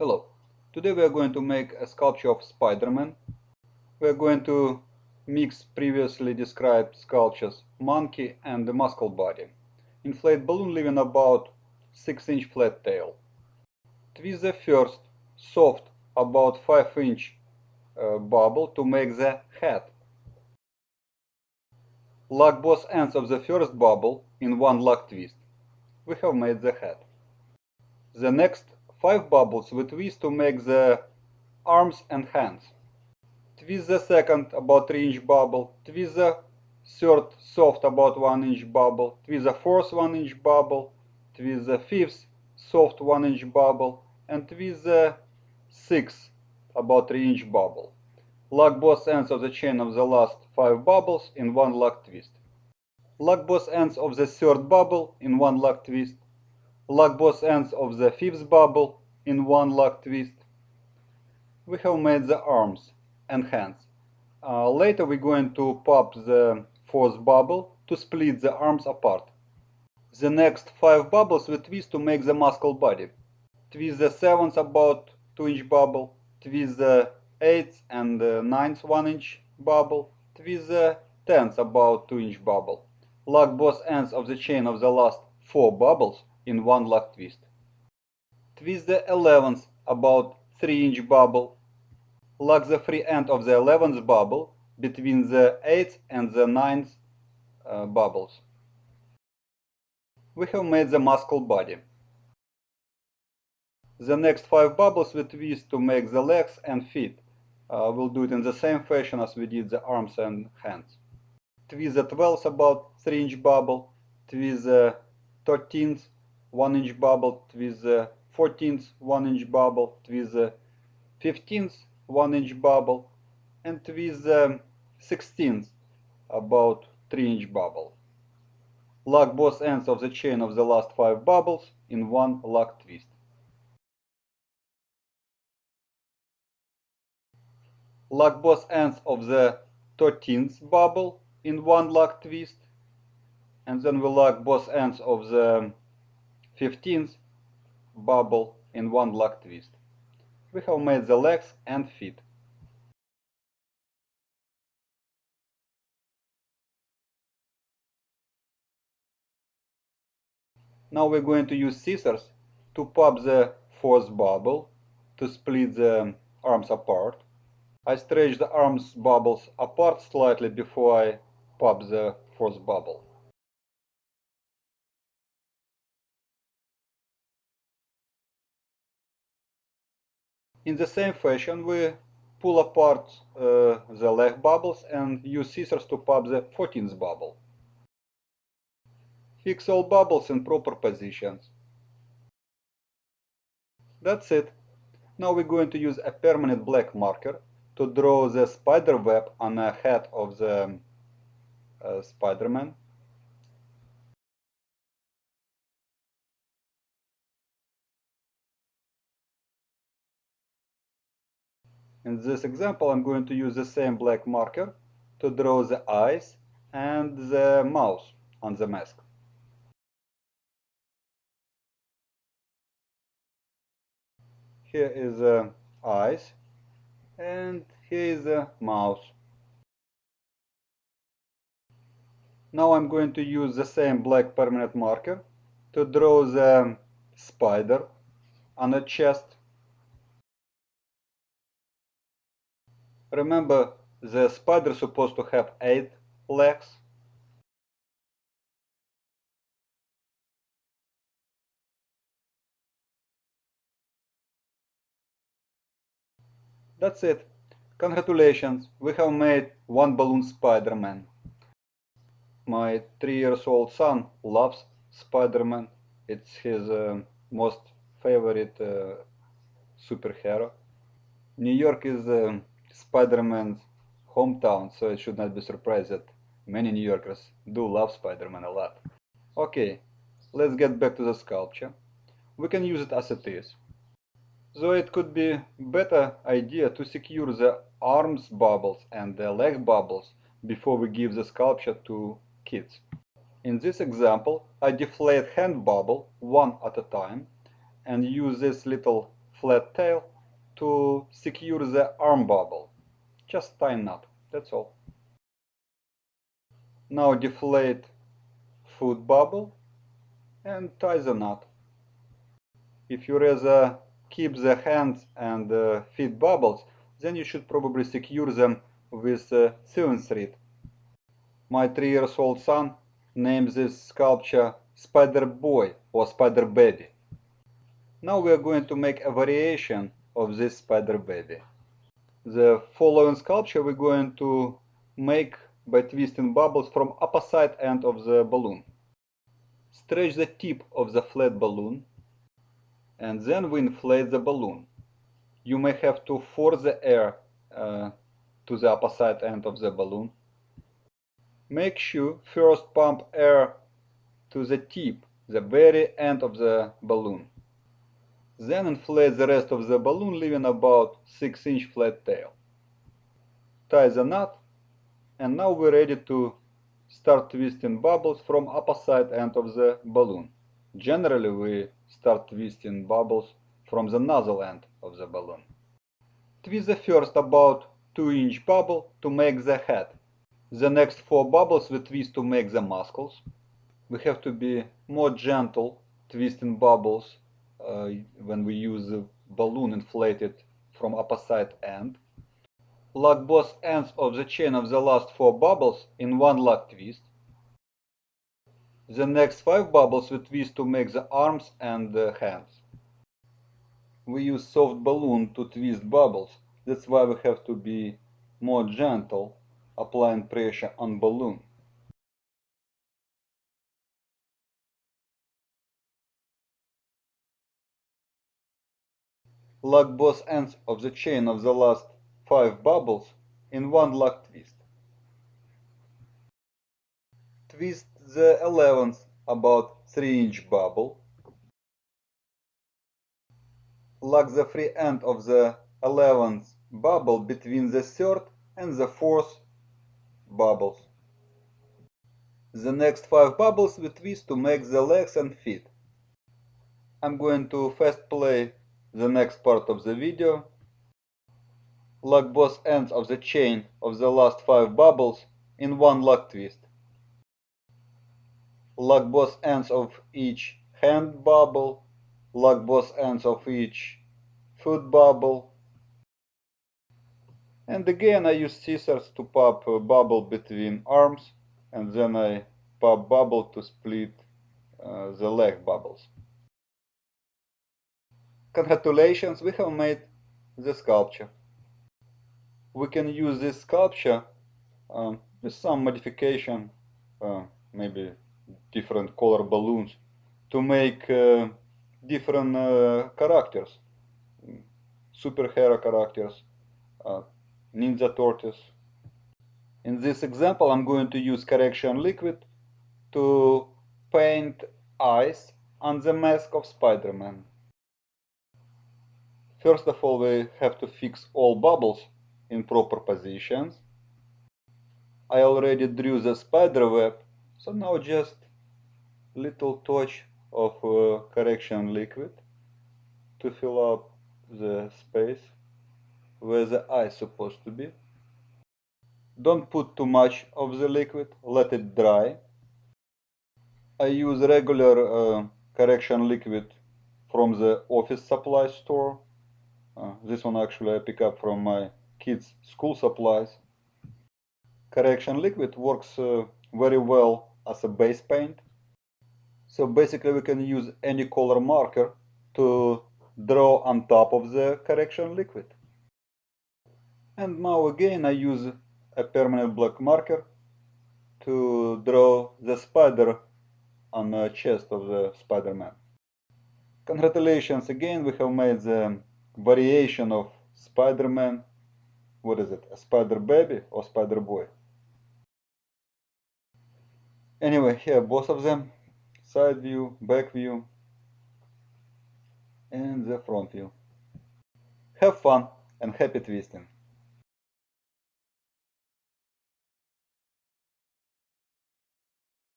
Hello, today we are going to make a sculpture of Spider-Man. We are going to mix previously described sculptures monkey and the muscle body. Inflate balloon leaving about 6 inch flat tail. Twist the first soft about 5 inch uh, bubble to make the head. Lock both ends of the first bubble in one lock twist. We have made the head. The next 5 bubbles we twist to make the arms and hands. Twist the second about 3 inch bubble, twist the third soft about 1 inch bubble, twist the fourth 1 inch bubble, twist the fifth soft 1 inch bubble, and twist the sixth about 3 inch bubble. Lock both ends of the chain of the last 5 bubbles in one lock twist. Lock both ends of the third bubble in one lock twist lock both ends of the fifth bubble in one lock twist. We have made the arms and hands. Uh, later we're going to pop the fourth bubble to split the arms apart. The next five bubbles we twist to make the muscle body. Twist the seventh about 2 inch bubble, twist the eighth and the ninth 1 inch bubble, twist the tenth about 2 inch bubble. Lock both ends of the chain of the last four bubbles in one lock twist. Twist the 11th about 3 inch bubble. Lock the free end of the 11th bubble between the 8th and the 9th uh, bubbles. We have made the muscle body. The next 5 bubbles we twist to make the legs and feet. Uh, we'll do it in the same fashion as we did the arms and hands. Twist the 12th about 3 inch bubble. Twist the 13th 1 inch bubble with the 14th 1 inch bubble with the 15th 1 inch bubble and with the 16th about 3 inch bubble. Lock both ends of the chain of the last 5 bubbles in one lock twist. Lock both ends of the 13th bubble in one lock twist and then we lock both ends of the 15th bubble in one lock twist. We have made the legs and feet. Now we're going to use scissors to pop the fourth bubble to split the arms apart. I stretch the arms bubbles apart slightly before I pop the fourth bubble. In the same fashion, we pull apart uh, the leg bubbles and use scissors to pop the 14th bubble. Fix all bubbles in proper positions. That's it. Now we're going to use a permanent black marker to draw the spider web on the head of the uh, Spider-Man. In this example, I'm going to use the same black marker to draw the eyes and the mouth on the mask. Here is the eyes and here is the mouth. Now I'm going to use the same black permanent marker to draw the spider on the chest Remember, the spider is supposed to have eight legs. That's it. Congratulations, we have made one balloon Spider-Man. My three years old son loves Spider-Man. It's his uh, most favorite uh, superhero. New York is uh, Spider-Man's hometown, so it should not be surprised that many New Yorkers do love Spider-Man a lot. Okay, let's get back to the sculpture. We can use it as it is. Though it could be better idea to secure the arms bubbles and the leg bubbles before we give the sculpture to kids. In this example, I deflate hand bubble one at a time and use this little flat tail to secure the arm bubble. Just tie a knot, that's all. Now deflate food bubble and tie the knot. If you rather keep the hands and uh, feet bubbles, then you should probably secure them with uh, sewing thread. My three years old son named this sculpture Spider Boy or Spider Baby. Now we are going to make a variation of this Spider Baby. The following sculpture we're going to make by twisting bubbles from opposite end of the balloon. Stretch the tip of the flat balloon and then we inflate the balloon. You may have to force the air uh, to the opposite end of the balloon. Make sure first pump air to the tip, the very end of the balloon. Then inflate the rest of the balloon leaving about 6 inch flat tail. Tie the knot and now we're ready to start twisting bubbles from opposite end of the balloon. Generally we start twisting bubbles from the nozzle end of the balloon. Twist the first about 2 inch bubble to make the head. The next 4 bubbles we twist to make the muscles. We have to be more gentle twisting bubbles Uh, when we use the balloon inflated from opposite end. Lock both ends of the chain of the last 4 bubbles in one lock twist. The next 5 bubbles we twist to make the arms and the hands. We use soft balloon to twist bubbles, that's why we have to be more gentle applying pressure on balloon. Lock both ends of the chain of the last 5 bubbles in one lock twist. Twist the 11th about 3 inch bubble. Lock the free end of the 11th bubble between the third and the fourth bubbles. The next 5 bubbles we twist to make the legs and feet. I'm going to fast play the next part of the video. Lock both ends of the chain of the last 5 bubbles in one lock twist lock both ends of each hand bubble, lock both ends of each foot bubble. And again I use scissors to pop a bubble between arms and then I pop bubble to split uh, the leg bubbles. Congratulations, we have made the sculpture. We can use this sculpture um, with some modification, uh, maybe different color balloons to make uh, different uh, characters. Superhero characters uh, ninja tortoise. In this example I'm going to use correction liquid to paint eyes on the mask of Spider-Man first of all we have to fix all bubbles in proper positions I already drew the spider web so now just a little touch of uh, correction liquid to fill up the space where the eye is supposed to be. Don't put too much of the liquid, let it dry. I use regular uh, correction liquid from the office supply store. Uh, this one actually I pick up from my kids school supplies. Correction liquid works uh, very well as a base paint. So basically we can use any color marker to draw on top of the correction liquid. And now again I use a permanent black marker to draw the spider on the chest of the Spider-Man. Congratulations again, we have made the variation of Spider-Man. What is it, a Spider Baby or Spider Boy? Anyway, here both of them, side view, back view, and the front view. Have fun and happy twisting!